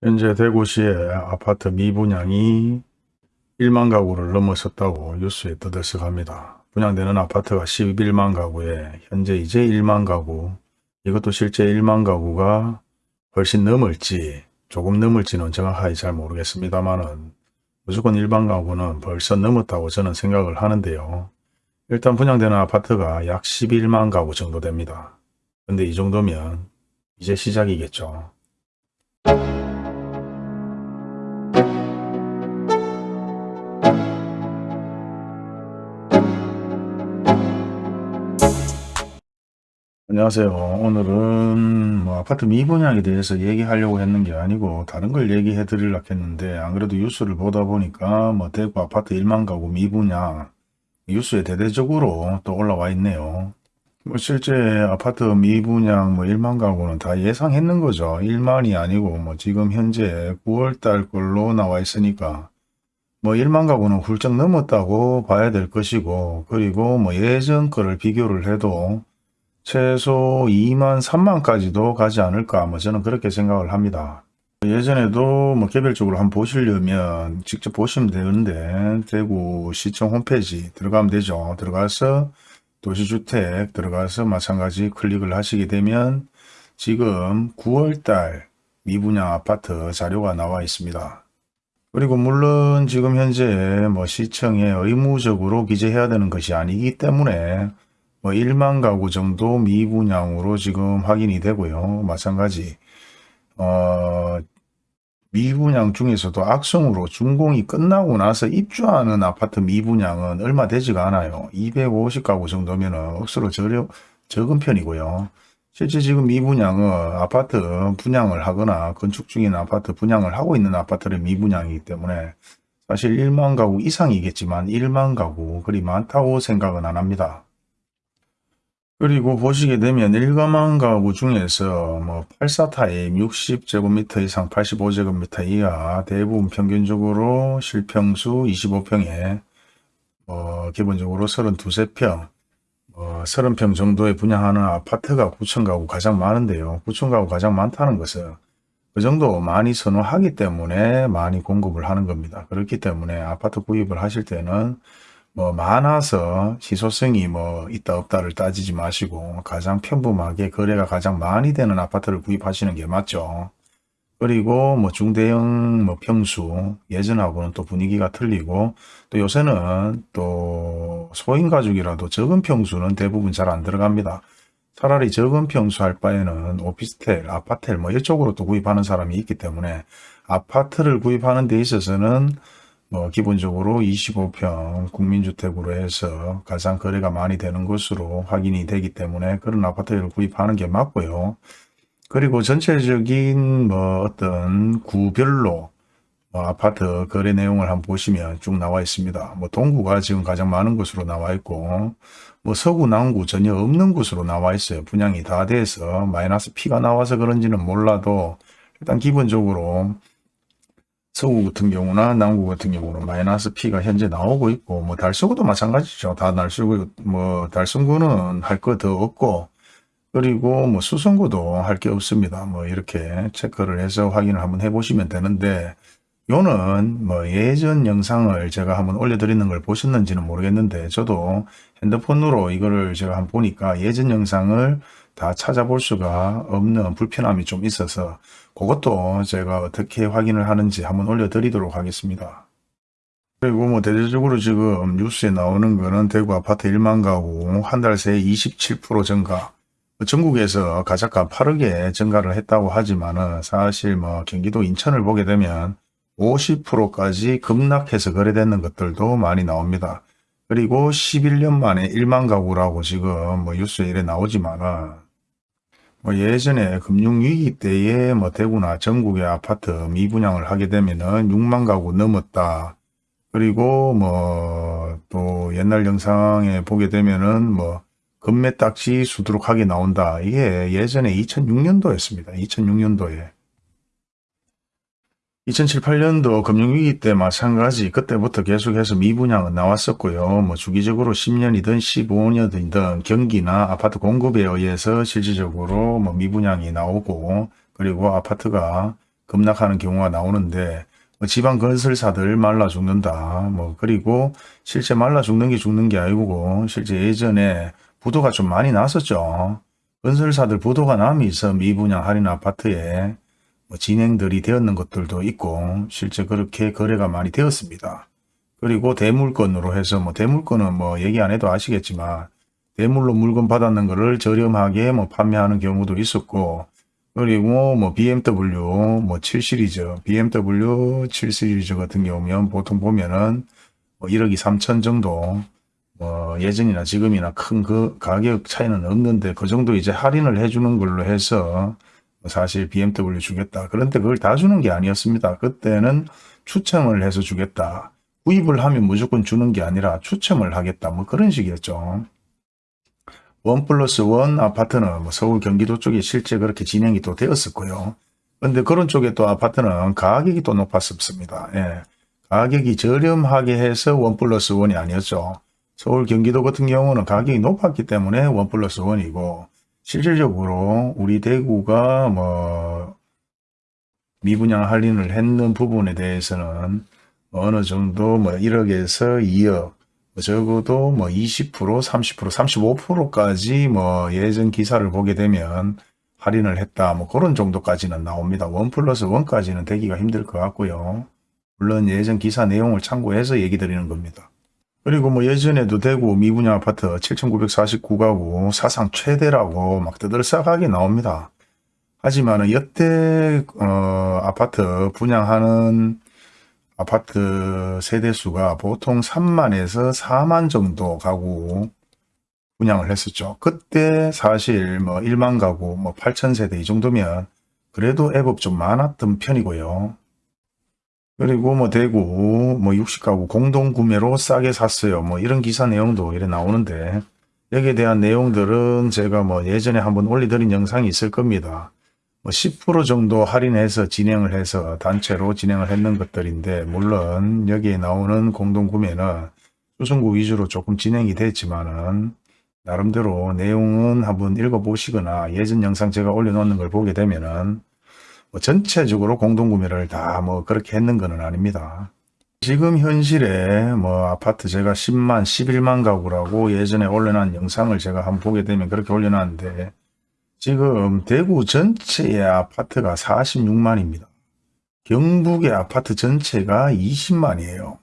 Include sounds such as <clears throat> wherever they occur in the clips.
현재 대구시의 아파트 미분양이 1만 가구를 넘어섰다고 뉴스에 떠들썩합니다. 분양되는 아파트가 11만 가구에 현재 이제 1만 가구 이것도 실제 1만 가구가 훨씬 넘을지 조금 넘을지는 정확하게 잘 모르겠습니다만은 무조건 일반 가구는 벌써 넘었다고 저는 생각을 하는데요. 일단 분양되는 아파트가 약 11만 가구 정도 됩니다. 근데 이 정도면 이제 시작이겠죠. 안녕하세요. 오늘은 뭐 아파트 미분양에 대해서 얘기하려고 했는 게 아니고 다른 걸 얘기해 드리려고 했는데 안 그래도 뉴스를 보다 보니까 뭐 대구 아파트 1만 가구 미분양 뉴스에 대대적으로 또 올라와 있네요. 뭐 실제 아파트 미분양 뭐 1만 가구는 다 예상했는 거죠. 1만이 아니고 뭐 지금 현재 9월 달 걸로 나와 있으니까 뭐 1만 가구는 훌쩍 넘었다고 봐야 될 것이고 그리고 뭐 예전 거를 비교를 해도 최소 2만 3만까지도 가지 않을까 뭐 저는 그렇게 생각을 합니다. 예전에도 뭐 개별적으로 한번 보시려면 직접 보시면 되는데 대구시청 홈페이지 들어가면 되죠. 들어가서 도시주택 들어가서 마찬가지 클릭을 하시게 되면 지금 9월달 미분양 아파트 자료가 나와 있습니다. 그리고 물론 지금 현재 뭐 시청에 의무적으로 기재해야 되는 것이 아니기 때문에 뭐 1만 가구 정도 미분양으로 지금 확인이 되고요. 마찬가지 어, 미분양 중에서도 악성으로 준공이 끝나고 나서 입주하는 아파트 미분양은 얼마 되지가 않아요. 250가구 정도면 억수로 저렴, 적은 편이고요. 실제 지금 미분양은 아파트 분양을 하거나 건축 중인 아파트 분양을 하고 있는 아파트를 미분양이기 때문에 사실 1만 가구 이상이겠지만 1만 가구 그리 많다고 생각은 안 합니다. 그리고 보시게 되면 일가만 가구 중에서 뭐 84타입 60제곱미터 이상 85제곱미터 이하 대부분 평균적으로 실평수 25평에 어 기본적으로 32세평 어 30평 정도에 분양하는 아파트가 9천 가구 가장 많은데요. 9천 가구 가장 많다는 것은 그 정도 많이 선호하기 때문에 많이 공급을 하는 겁니다. 그렇기 때문에 아파트 구입을 하실 때는 뭐 많아서 희소성이 뭐 있다 없다를 따지지 마시고 가장 평범하게 거래가 가장 많이 되는 아파트를 구입하시는 게 맞죠. 그리고 뭐 중대형 뭐 평수 예전하고는 또 분위기가 틀리고 또 요새는 또 소인 가족이라도 적은 평수는 대부분 잘 안 들어갑니다. 차라리 적은 평수 할 바에는 오피스텔, 아파텔 뭐 이쪽으로 또 구입하는 사람이 있기 때문에 아파트를 구입하는 데 있어서는 뭐 기본적으로 25평 국민주택으로 해서 가장 거래가 많이 되는 것으로 확인이 되기 때문에 그런 아파트를 구입하는 게 맞고요. 그리고 전체적인 뭐 어떤 구별로 뭐 아파트 거래 내용을 한번 보시면 쭉 나와 있습니다. 뭐 동구가 지금 가장 많은 곳으로 나와 있고 뭐 서구 남구 전혀 없는 곳으로 나와 있어요. 분양이 다 돼서 마이너스 P가 나와서 그런지는 몰라도 일단 기본적으로 서구 같은 경우나 남구 같은 경우는 마이너스 P가 현재 나오고 있고 뭐 달서구도 마찬가지죠. 다 달서구 뭐 달성구는 할 거 더 없고 그리고 뭐 수성구도 할 게 없습니다. 뭐 이렇게 체크를 해서 확인을 한번 해보시면 되는데 요는 뭐 예전 영상을 제가 한번 올려드리는 걸 보셨는지는 모르겠는데 저도 핸드폰으로 이거를 제가 한번 보니까 예전 영상을 다 찾아볼 수가 없는 불편함이 좀 있어서 그것도 제가 어떻게 확인을 하는지 한번 올려드리도록 하겠습니다. 그리고 뭐 대대적으로 지금 뉴스에 나오는 거는 대구 아파트 1만 가구 한 달 새에 27% 증가 전국에서 가장 빠르게 증가를 했다고 하지만은 사실 뭐 경기도 인천을 보게 되면 50%까지 급락해서 거래되는 것들도 많이 나옵니다. 그리고 11년 만에 1만 가구라고 지금 뭐 뉴스에 이래 나오지만은 뭐 예전에 금융위기 때에 뭐 대구나 전국의 아파트 미분양을 하게 되면은 6만 가구 넘었다. 그리고 뭐 또 옛날 영상에 보게 되면은 뭐 금매딱지 수두룩하게 나온다. 이게 예전에 2006년도였습니다. 2006년도에. 2007, 8년도 금융위기 때 마찬가지 그때부터 계속해서 미분양은 나왔었고요. 뭐 주기적으로 10년이든 15년이든 경기나 아파트 공급에 의해서 실질적으로 뭐 미분양이 나오고 그리고 아파트가 급락하는 경우가 나오는데 뭐 지방 건설사들 말라 죽는다. 뭐 그리고 실제 말라 죽는 게 죽는 게 아니고 실제 예전에 부도가 좀 많이 났었죠. 건설사들 부도가 남이서 미분양 할인 아파트에 뭐 진행들이 되었는 것들도 있고 실제 그렇게 거래가 많이 되었습니다. 그리고 대물건으로 해서 뭐 대물건은 뭐 얘기 안 해도 아시겠지만 대물로 물건 받았는 거를 저렴하게 뭐 판매하는 경우도 있었고 그리고 뭐 BMW 뭐 7 시리즈 BMW 7 시리즈 같은 경우면 보통 보면은 뭐 1억이 3천 정도 뭐 예전이나 지금이나 큰 그 가격 차이는 없는데 그 정도 이제 할인을 해주는 걸로 해서 사실 BMW 주겠다. 그런데 그걸 다 주는 게 아니었습니다. 그때는 추첨을 해서 주겠다. 구입을 하면 무조건 주는 게 아니라 추첨을 하겠다. 뭐 그런 식이었죠. one plus one 아파트는 뭐 서울 경기도 쪽에 실제 그렇게 진행이 또 되었었고요. 근데 그런 쪽에 또 아파트는 가격이 또 높았습니다. 예. 가격이 저렴하게 해서 one plus one이 아니었죠. 서울 경기도 같은 경우는 가격이 높았기 때문에 one plus one이고 실질적으로 우리 대구가 뭐 미분양 할인을 했는 부분에 대해서는 어느 정도 뭐 1억에서 2억 뭐 적어도 뭐 20%, 30%, 35%까지 뭐 예전 기사를 보게 되면 할인을 했다. 뭐 그런 정도까지는 나옵니다. 원 플러스 원까지는 되기가 힘들 것 같고요. 물론 예전 기사 내용을 참고해서 얘기 드리는 겁니다. 그리고 뭐 예전에도 대구 미분양 아파트 7,949가구 사상 최대라고 막 떠들썩하게 나옵니다. 하지만 여태 어, 아파트 분양하는 아파트 세대수가 보통 3만에서 4만 정도 가구 분양을 했었죠. 그때 사실 뭐 1만 가구 뭐 8천 세대 이 정도면 그래도 애법 좀 많았던 편이고요. 그리고 뭐 대구 뭐 60가구 공동 구매로 싸게 샀어요. 뭐 이런 기사 내용도 이래 나오는데 여기에 대한 내용들은 제가 뭐 예전에 한번 올려드린 영상이 있을 겁니다. 뭐 10% 정도 할인해서 진행을 해서 단체로 진행을 했는 것들인데 물론 여기에 나오는 공동구매는 수승구 위주로 조금 진행이 됐지만은 나름대로 내용은 한번 읽어보시거나 예전 영상 제가 올려놓는 걸 보게 되면은 뭐 전체적으로 공동구매를 다 뭐 그렇게 했는 건 아닙니다. 지금 현실에 뭐 아파트 제가 10만, 11만 가구라고 예전에 올려놓은 영상을 제가 한번 보게 되면 그렇게 올려놨는데 지금 대구 전체의 아파트가 46만입니다. 경북의 아파트 전체가 20만이에요.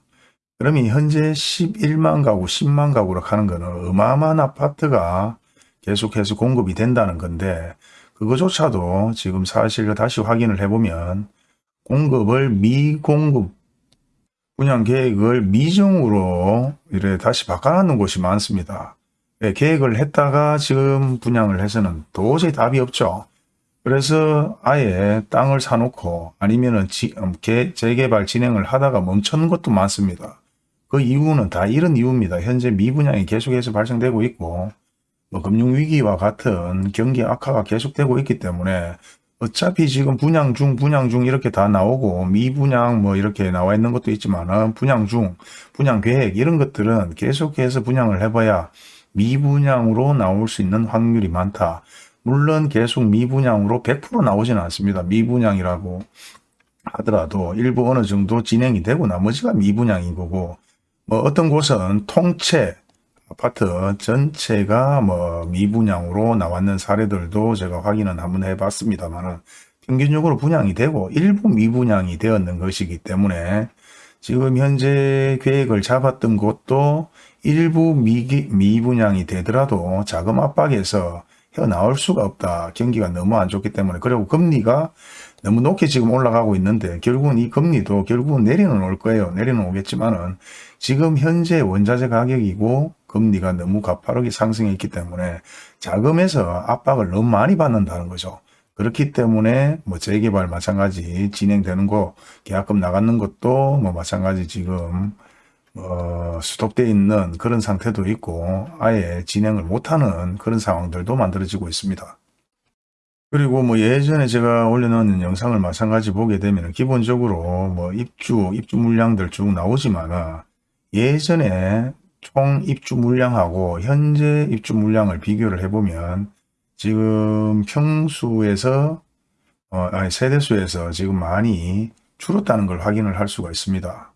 그러면 현재 11만 가구, 10만 가구로 가는 거는 어마어마한 아파트가 계속해서 공급이 된다는 건데 그거조차도 지금 사실 다시 확인을 해보면 공급을 미공급 분양 계획을 미정으로 이래 다시 바꿔놓는 곳이 많습니다. 예, 계획을 했다가 지금 분양을 해서는 도저히 답이 없죠. 그래서 아예 땅을 사놓고 아니면은 지, 음, 재개발 진행을 하다가 멈추는 것도 많습니다. 그 이유는 다 이런 이유입니다. 현재 미분양이 계속해서 발생되고 있고 뭐 금융위기와 같은 경기 악화가 계속되고 있기 때문에 어차피 지금 분양 중 분양 중 이렇게 다 나오고 미분양 뭐 이렇게 나와 있는 것도 있지만 분양 중 분양 계획 이런 것들은 계속해서 분양을 해봐야 미분양으로 나올 수 있는 확률이 많다. 물론 계속 미분양으로 100% 나오지는 않습니다. 미분양이라고 하더라도 일부 어느 정도 진행이 되고 나머지가 미분양인 거고 뭐 어떤 곳은 통채 아파트 전체가 뭐 미분양으로 나왔는 사례들도 제가 확인은 한번 해봤습니다만 평균적으로 분양이 되고 일부 미분양이 되었는 것이기 때문에 지금 현재 계획을 잡았던 곳도 일부 미기, 미분양이 되더라도 자금 압박에서 헤어나올 수가 없다. 경기가 너무 안 좋기 때문에. 그리고 금리가 너무 높게 지금 올라가고 있는데 결국은 이 금리도 결국은 내리는 올 거예요. 내리는 오겠지만은 지금 현재 원자재 가격이고 금리가 너무 가파르게 상승했기 때문에 자금에서 압박을 너무 많이 받는다는 거죠. 그렇기 때문에 뭐 재개발 마찬가지 진행되는 거 계약금 나가는 것도 뭐 마찬가지 지금 어, 스톱되어 있는 그런 상태도 있고 아예 진행을 못하는 그런 상황들도 만들어지고 있습니다. 그리고 뭐 예전에 제가 올려놓은 영상을 마찬가지 보게 되면 기본적으로 뭐 입주, 입주 물량들 쭉 나오지만 예전에 총 입주 물량하고 현재 입주 물량을 비교를 해보면 지금 평수에서 어, 아니, 세대수에서 지금 많이 줄었다는 걸 확인을 할 수가 있습니다.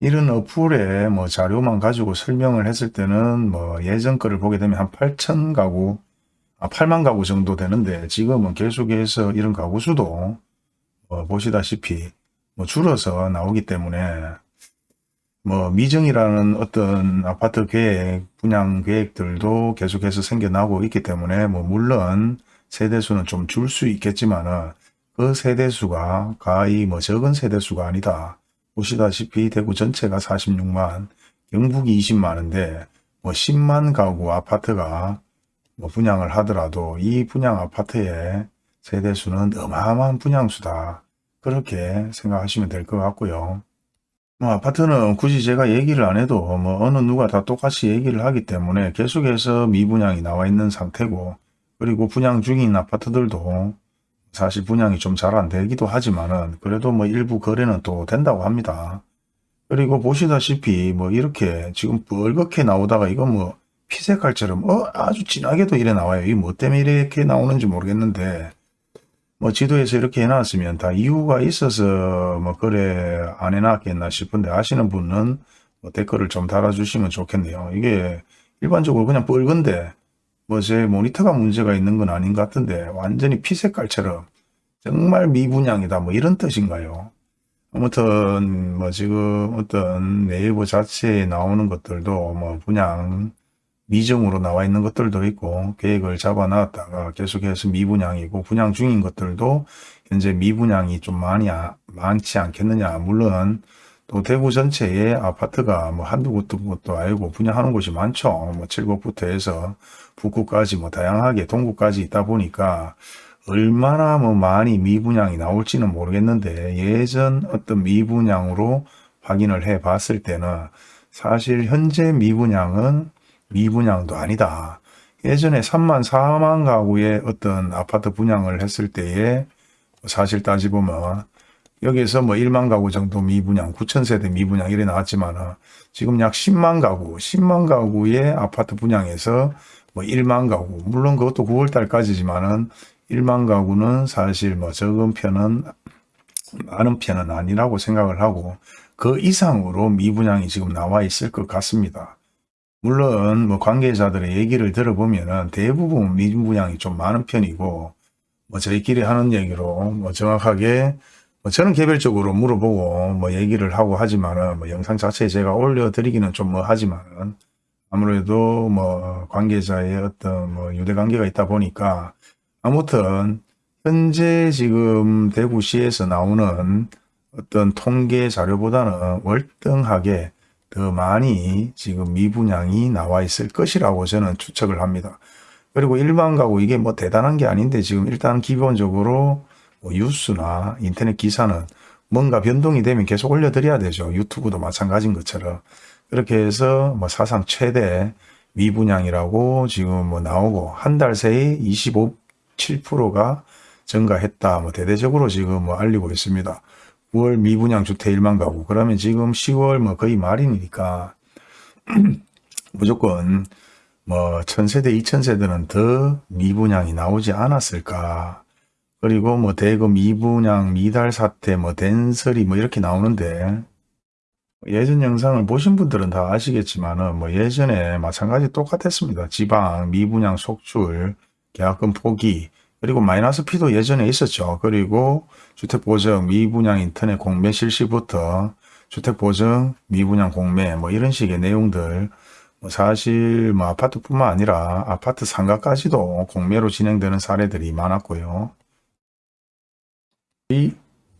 이런 어플에 뭐 자료만 가지고 설명을 했을 때는 뭐 예전 거를 보게 되면 한 8천 가구, 아 8만 가구 정도 되는데 지금은 계속해서 이런 가구 수도 뭐 보시다시피 뭐 줄어서 나오기 때문에 뭐 미정이라는 어떤 아파트 계획, 분양 계획들도 계속해서 생겨나고 있기 때문에 뭐 물론 세대수는 좀 줄 수 있겠지만 은 그 세대수가 가히 뭐 적은 세대수가 아니다. 보시다시피 대구 전체가 46만, 경북이 20만인데 뭐 10만 가구 아파트가 뭐 분양을 하더라도 이 분양 아파트의 세대수는 어마어마한 분양수다. 그렇게 생각하시면 될 것 같고요. 뭐 아파트는 굳이 제가 얘기를 안 해도 뭐 어느 누가 다 똑같이 얘기를 하기 때문에 계속해서 미분양이 나와 있는 상태고 그리고 분양 중인 아파트들도 사실 분양이 좀 잘 안 되기도 하지만은 그래도 뭐 일부 거래는 또 된다고 합니다. 그리고 보시다시피 뭐 이렇게 지금 뻘겋게 나오다가 이거 뭐 피색깔처럼 어 아주 진하게도 이래 나와요. 이게 뭐 때문에 이렇게 나오는지 모르겠는데 뭐 지도에서 이렇게 해놨으면 다 이유가 있어서 뭐 거래 안 해놨겠나 싶은데 아시는 분은 뭐 댓글을 좀 달아주시면 좋겠네요. 이게 일반적으로 그냥 뻘건데 뭐 제 모니터가 문제가 있는 건 아닌 것 같은데 완전히 피색깔처럼 정말 미분양이다 뭐 이런 뜻인가요? 아무튼 뭐 지금 어떤 네이버 자체에 나오는 것들도 뭐 분양 미정으로 나와 있는 것들도 있고 계획을 잡아 놨다가 계속해서 미분양이고 분양 중인 것들도 현재 미분양이 좀 많이 아- 많지 않겠느냐. 물론 또 대구 전체에 아파트가 뭐 한두 곳도 것도 아니고 분양하는 곳이 많죠. 뭐 칠곡부터 해서 북구까지 뭐 다양하게 동구까지 있다 보니까 얼마나 뭐 많이 미분양이 나올지는 모르겠는데 예전 어떤 미분양으로 확인을 해 봤을 때는 사실 현재 미분양은 미분양도 아니다. 예전에 3만 4만 가구의 어떤 아파트 분양을 했을 때에 사실 따지보면 여기에서 뭐 1만 가구 정도 미분양, 9천 세대 미분양 이래 나왔지만 지금 약 10만 가구, 10만 가구의 아파트 분양에서 뭐 1만 가구, 물론 그것도 9월 달까지지만은 1만 가구는 사실 뭐 적은 편은 많은 편은 아니라고 생각을 하고 그 이상으로 미분양이 지금 나와 있을 것 같습니다. 물론 뭐 관계자들의 얘기를 들어보면은 대부분 미분양이 좀 많은 편이고 뭐 저희끼리 하는 얘기로 뭐 정확하게 뭐 저는 개별적으로 물어보고 뭐 얘기를 하고 하지만은 뭐 영상 자체에 제가 올려드리기는 좀 뭐 하지만은 아무래도 뭐 관계자의 어떤 뭐 유대 관계가 있다 보니까 아무튼 현재 지금 대구시에서 나오는 어떤 통계 자료보다는 월등하게 더 많이 지금 미분양이 나와 있을 것이라고 저는 추측을 합니다. 그리고 일반 가구 이게 뭐 대단한 게 아닌데 지금 일단 기본적으로 뭐 뉴스나 인터넷 기사는 뭔가 변동이 되면 계속 올려드려야 되죠. 유튜브도 마찬가지인 것처럼. 그렇게 해서 뭐 사상 최대 미분양이라고 지금 뭐 나오고 한 달 새에 25, 7%가 증가했다. 뭐 대대적으로 지금 뭐 알리고 있습니다. 9월 미분양 주택 1만 가구. 그러면 지금 10월 뭐 거의 말이니까 <clears throat> 무조건 뭐 1000세대, 2000세대는 더 미분양이 나오지 않았을까. 그리고 뭐 대거 미분양, 미달 사태, 뭐 den설이 뭐 이렇게 나오는데 예전 영상을 보신 분들은 다 아시겠지만은 뭐 예전에 마찬가지 똑같았습니다. 지방, 미분양 속출, 계약금 포기, 그리고 마이너스 피도 예전에 있었죠. 그리고 주택보증, 미분양 인터넷 공매 실시부터 주택보증, 미분양 공매 뭐 이런 식의 내용들 뭐 사실 뭐 아파트뿐만 아니라 아파트 상가까지도 공매로 진행되는 사례들이 많았고요. 이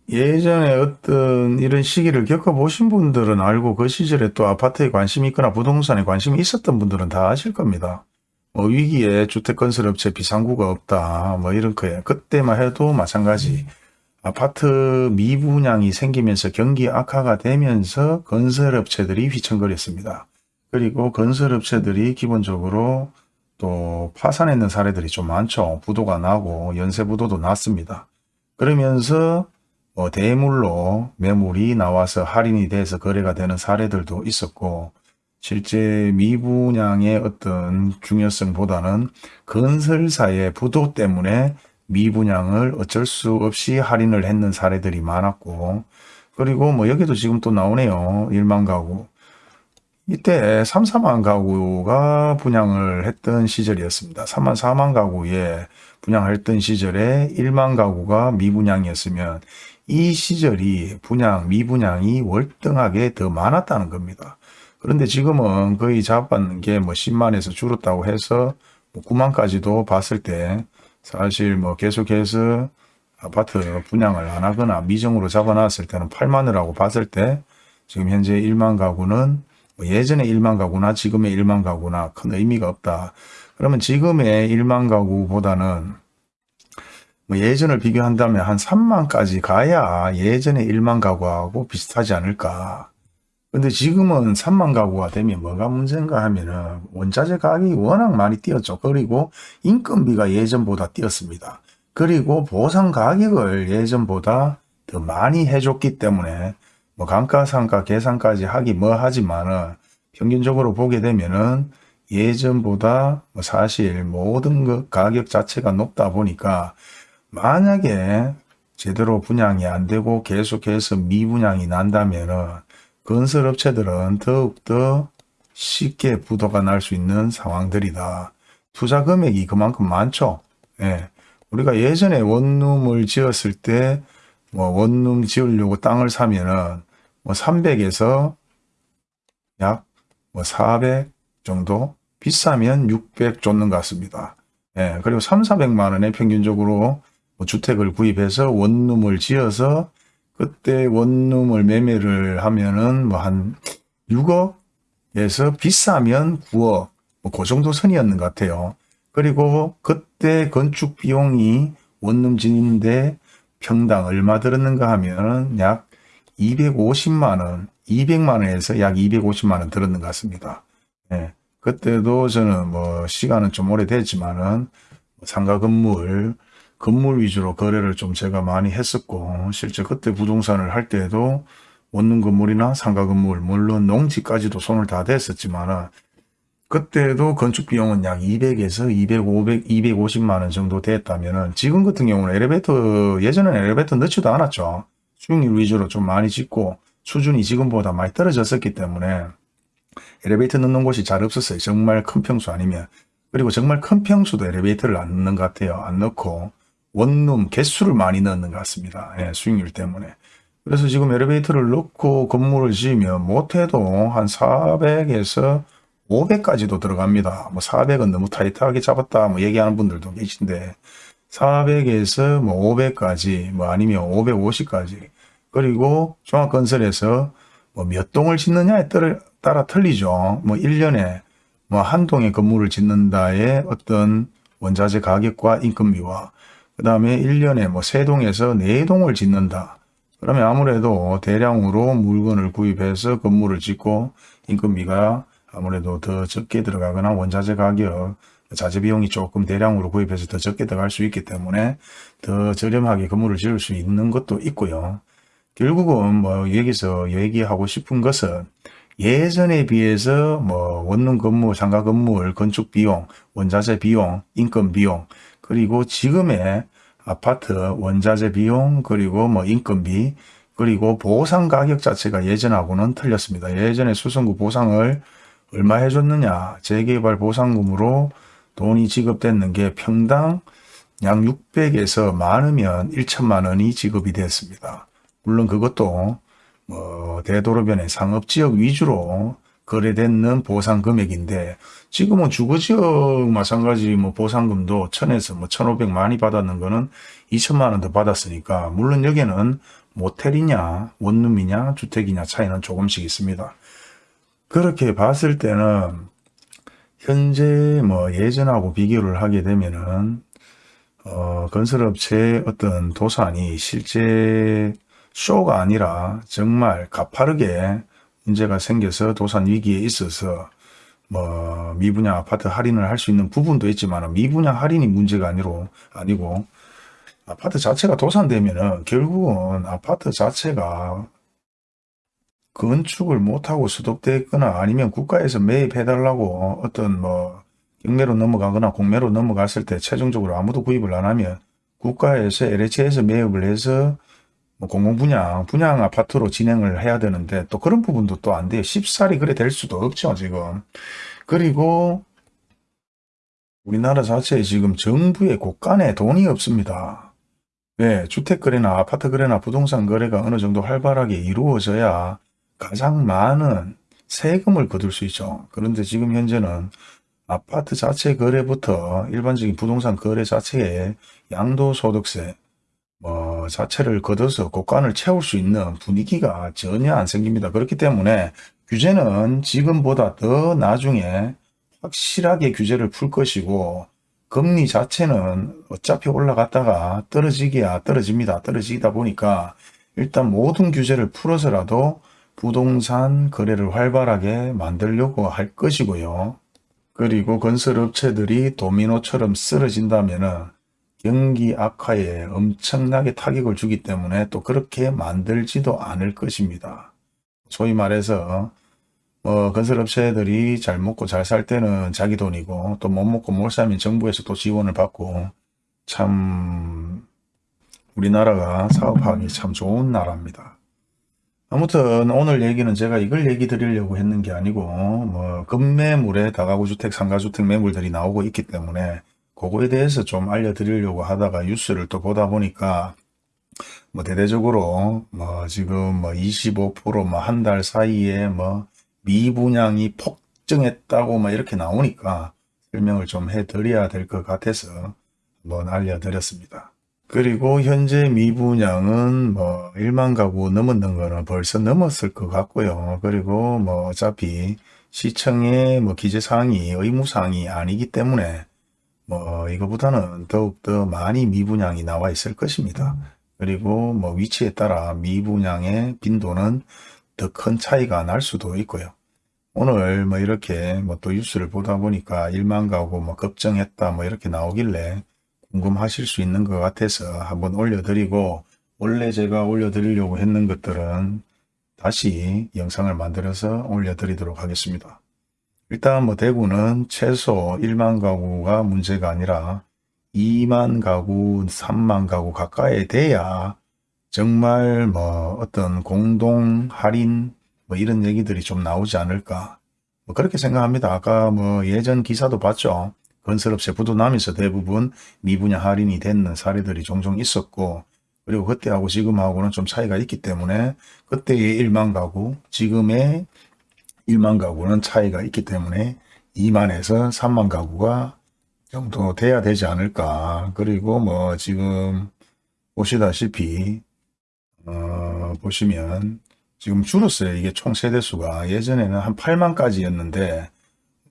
예전에 어떤 이런 시기를 겪어보신 분들은 알고 그 시절에 또 아파트에 관심이 있거나 부동산에 관심이 있었던 분들은 다 아실 겁니다. 뭐 위기에 주택 건설업체 비상구가 없다 뭐 이런 거예요. 그때만 해도 마찬가지 아파트 미분양이 생기면서 경기 악화가 되면서 건설업체들이 휘청거렸습니다. 그리고 건설업체들이 기본적으로 또 파산했는 사례들이 좀 많죠. 부도가 나고 연쇄부도도 났습니다. 그러면서 뭐 대물로 매물이 나와서 할인이 돼서 거래가 되는 사례들도 있었고 실제 미분양의 어떤 중요성보다는 건설사의 부도 때문에 미분양을 어쩔 수 없이 할인을 했는 사례들이 많았고 그리고 뭐 여기도 지금 또 나오네요. 1만 가구. 이때 3, 4만 가구가 분양을 했던 시절이었습니다. 3만 4만 가구에 분양했던 시절에 1만 가구가 미분양이었으면 이 시절이 분양, 미분양이 월등하게 더 많았다는 겁니다. 그런데 지금은 거의 잡았는 게 뭐 10만에서 줄었다고 해서 뭐 9만까지도 봤을 때 사실 뭐 계속해서 아파트 분양을 안 하거나 미정으로 잡아놨을 때는 8만을 하고 봤을 때 지금 현재 1만 가구는 뭐 예전에 1만 가구나 지금의 1만 가구나 큰 의미가 없다. 그러면 지금의 1만 가구보다는 뭐 예전을 비교한다면 한 3만까지 가야 예전에 1만 가구하고 비슷하지 않을까. 근데 지금은 3만 가구가 되면 뭐가 문제인가 하면은 원자재 가격이 워낙 많이 뛰었죠. 그리고 인건비가 예전보다 뛰었습니다. 그리고 보상 가격을 예전보다 더 많이 해줬기 때문에 뭐 감가상가 계산까지 하기 뭐 하지만은 평균적으로 보게 되면은 예전보다 뭐 사실 모든 그 가격 자체가 높다 보니까 만약에 제대로 분양이 안 되고 계속해서 미분양이 난다면은 건설업체들은 더욱더 쉽게 부도가 날 수 있는 상황들이다. 투자 금액이 그만큼 많죠. 예. 우리가 예전에 원룸을 지었을 때, 뭐, 원룸 지으려고 땅을 사면은, 뭐, 300에서 약, 뭐, 400 정도? 비싸면 600 줬는 것 같습니다. 예. 그리고 3, 400만 원에 평균적으로 뭐 주택을 구입해서 원룸을 지어서 그때 원룸을 매매를 하면은 뭐 한 6억에서 비싸면 9억 뭐그 정도 선이었는 것 같아요. 그리고 그때 건축 비용이 원룸 짓는데 평당 얼마 들었는가 하면 약 250만원, 200만원에서 약 250만원 들었는 것 같습니다. 예. 그때도 저는 뭐 시간은 좀 오래됐지만은 상가 건물 건물 위주로 거래를 좀 제가 많이 했었고 실제 그때 부동산을 할 때에도 원룸 건물이나 상가 건물 물론 농지까지도 손을 다 댔었지만 그때도 건축 비용은 약 200에서 200, 500, 250만 원 정도 됐다면 지금 같은 경우는 엘리베이터 예전에는 엘리베이터 넣지도 않았죠. 수익률 위주로 좀 많이 짓고 수준이 지금보다 많이 떨어졌었기 때문에 엘리베이터 넣는 곳이 잘 없었어요. 정말 큰 평수 아니면 그리고 정말 큰 평수도 엘리베이터를 안 넣는 것 같아요. 안 넣고 원룸 개수를 많이 넣는 것 같습니다. 예, 수익률 때문에. 그래서 지금 엘리베이터를 넣고 건물을 지으면 못해도 한 400에서 500까지도 들어갑니다. 뭐 400은 너무 타이트하게 잡았다 뭐 얘기하는 분들도 계신데 400에서 뭐 500까지 뭐 아니면 550까지 그리고 종합건설에서 뭐 몇 동을 짓느냐에 따라 틀리죠. 뭐 1년에 뭐 한 동의 건물을 짓는다의 어떤 원자재 가격과 인건비와 그 다음에 1년에 뭐 3동에서 4동을 짓는다. 그러면 아무래도 대량으로 물건을 구입해서 건물을 짓고 인건비가 아무래도 더 적게 들어가거나 원자재 가격, 자재 비용이 조금 대량으로 구입해서 더 적게 들어갈 수 있기 때문에 더 저렴하게 건물을 지을 수 있는 것도 있고요. 결국은 뭐 여기서 얘기하고 싶은 것은 예전에 비해서 뭐 원룸 건물, 상가 건물, 건축 비용, 원자재 비용, 인건 비용 그리고 지금의 아파트 원자재 비용 그리고 뭐 인건비 그리고 보상 가격 자체가 예전하고는 틀렸습니다. 예전에 수성구 보상을 얼마 해줬느냐 재개발 보상금으로 돈이 지급됐는 게 평당 약 600에서 많으면 1천만 원이 지급이 됐습니다. 물론 그것도 뭐 대도로변의 상업지역 위주로 거래되는 보상 금액인데 지금은 주거지역 마찬가지 뭐 보상금도 천에서 뭐 천오백 많이 받았는 거는 이천만 원도 받았으니까 물론 여기는 모텔이냐 원룸이냐 주택이냐 차이는 조금씩 있습니다. 그렇게 봤을 때는 현재 뭐 예전하고 비교를 하게 되면은 어 건설업체의 어떤 도산이 실제 쇼가 아니라 정말 가파르게 문제가 생겨서 도산 위기에 있어서 뭐 미분양 아파트 할인을 할 수 있는 부분도 있지만 미분양 할인이 문제가 아니로 아니고 아파트 자체가 도산되면은 결국은 아파트 자체가 건축을 못하고 수독됐거나 아니면 국가에서 매입해달라고 어떤 뭐 경매로 넘어가거나 공매로 넘어갔을 때 최종적으로 아무도 구입을 안 하면 국가에서 LH에서 매입을 해서 뭐 공공분양, 분양 아파트로 진행을 해야 되는데 또 그런 부분도 또 안 돼요. 쉽사리 그래 될 수도 없죠, 지금. 그리고 우리나라 자체에 지금 정부의 곳간에 돈이 없습니다. 왜? 주택 거래나 아파트 거래나 부동산 거래가 어느 정도 활발하게 이루어져야 가장 많은 세금을 거둘 수 있죠. 그런데 지금 현재는 아파트 자체 거래부터 일반적인 부동산 거래 자체에 양도소득세 뭐 자체를 걷어서 곳간을 채울 수 있는 분위기가 전혀 안 생깁니다. 그렇기 때문에 규제는 지금보다 더 나중에 확실하게 규제를 풀 것이고 금리 자체는 어차피 올라갔다가 떨어지기야 떨어집니다. 떨어지다 보니까 일단 모든 규제를 풀어서라도 부동산 거래를 활발하게 만들려고 할 것이고요. 그리고 건설업체들이 도미노처럼 쓰러진다면 경기 악화에 엄청나게 타격을 주기 때문에 또 그렇게 만들지도 않을 것입니다. 소위 말해서 어, 건설업체들이 잘 먹고 잘 살 때는 자기 돈이고 또 못 먹고 못 살면 정부에서 또 지원을 받고 참 우리나라가 사업하기 참 좋은 나라입니다. 아무튼 오늘 얘기는 제가 이걸 얘기 드리려고 했는 게 아니고 뭐 급매물에 다가구 주택, 상가주택 매물들이 나오고 있기 때문에 그거에 대해서 좀 알려드리려고 하다가 뉴스를 또 보다 보니까 뭐 대대적으로 뭐 지금 뭐 25%뭐 한 달 사이에 뭐 미분양이 폭증했다고 막 이렇게 나오니까 설명을 좀 해드려야 될 것 같아서 한번 알려드렸습니다. 그리고 현재 미분양은 뭐 1만 가구 넘었는 거는 벌써 넘었을 것 같고요. 그리고 뭐 어차피 시청의 뭐 기재사항이 의무사항이 아니기 때문에 뭐 이거보다는 더욱더 많이 미분양이 나와 있을 것입니다. 그리고 뭐 위치에 따라 미분양의 빈도는 더 큰 차이가 날 수도 있고요. 오늘 뭐 이렇게 뭐 또 뉴스를 보다 보니까 1만 가구 뭐 걱정했다 뭐 이렇게 나오길래 궁금하실 수 있는 것 같아서 한번 올려드리고 원래 제가 올려드리려고 했는 것들은 다시 영상을 만들어서 올려드리도록 하겠습니다. 일단 뭐 대구는 최소 1만 가구가 문제가 아니라 2만 가구, 3만 가구 가까이 돼야 정말 뭐 어떤 공동 할인 뭐 이런 얘기들이 좀 나오지 않을까 뭐 그렇게 생각합니다. 아까 뭐 예전 기사도 봤죠. 건설업체 부도나면서 대부분 미분양 할인이 되는 사례들이 종종 있었고 그리고 그때하고 지금하고는 좀 차이가 있기 때문에 그때의 1만 가구 지금의 1만 가구는 차이가 있기 때문에 2만에서 3만 가구가 정도 돼야 되지 않을까 그리고 뭐 지금 보시다시피 어 보시면 지금 줄었어요. 이게 총 세대수가 예전에는 한 8만까지였는데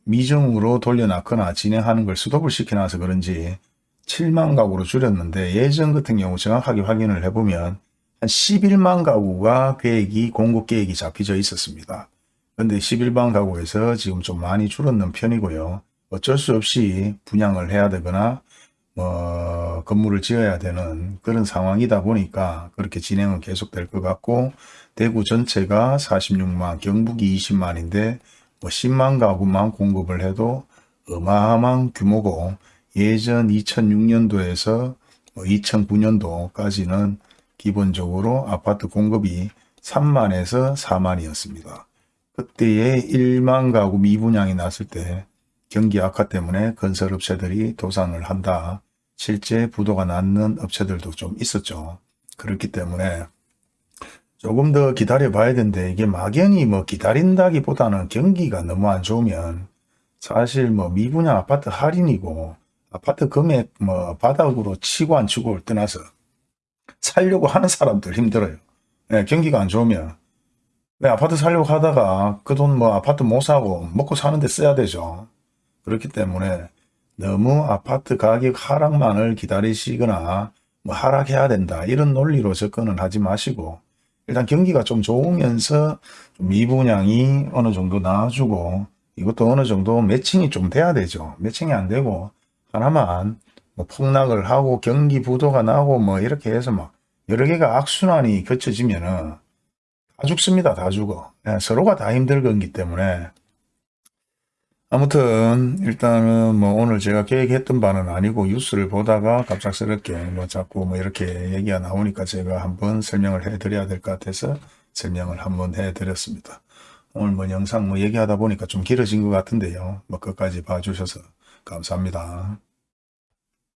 미정으로 돌려놨거나 진행하는 걸 스톱을 시켜놔서 그런지 7만 가구로 줄였는데 예전 같은 경우 정확하게 확인을 해보면 한 11만 가구가 계획이 공급 계획이 잡혀져 있었습니다. 그런데 11만 가구에서 지금 좀 많이 줄었는 편이고요. 어쩔 수 없이 분양을 해야 되거나 뭐 건물을 지어야 되는 그런 상황이다 보니까 그렇게 진행은 계속될 것 같고 대구 전체가 46만, 경북이 20만인데 뭐 10만 가구만 공급을 해도 어마어마한 규모고 예전 2006년도에서 2009년도까지는 뭐 기본적으로 아파트 공급이 3만에서 4만이었습니다. 그때에 1만 가구 미분양이 났을 때 경기 악화 때문에 건설업체들이 도산을 한다. 실제 부도가 났는 업체들도 좀 있었죠. 그렇기 때문에 조금 더 기다려 봐야 되는데 이게 막연히 뭐 기다린다기보다는 경기가 너무 안 좋으면 사실 뭐 미분양 아파트 할인이고 아파트 금액 뭐 바닥으로 치고 안 치고를 떠나서 살려고 하는 사람들 힘들어요. 네, 경기가 안 좋으면 왜 아파트 살려고 하다가 그 돈 뭐 아파트 못 사고 먹고 사는데 써야 되죠. 그렇기 때문에 너무 아파트 가격 하락만을 기다리시거나 뭐 하락해야 된다 이런 논리로 접근을 하지 마시고 일단 경기가 좀 좋으면서 좀 미분양이 어느 정도 나와주고 이것도 어느 정도 매칭이 좀 돼야 되죠. 매칭이 안 되고 하나만 뭐 폭락을 하고 경기 부도가 나고 뭐 이렇게 해서 막 여러 개가 악순환이 겹쳐지면은 다 죽습니다. 다 죽어. 네, 서로가 다 힘들 거기 때문에 아무튼 일단은 뭐 오늘 제가 계획했던 바는 아니고 뉴스를 보다가 갑작스럽게 뭐 자꾸 뭐 이렇게 얘기가 나오니까 제가 한번 설명을 해 드려야 될 것 같아서 설명을 한번 해 드렸습니다. 오늘 뭐 영상 뭐 얘기하다 보니까 좀 길어진 것 같은데요. 뭐 끝까지 봐주셔서 감사합니다.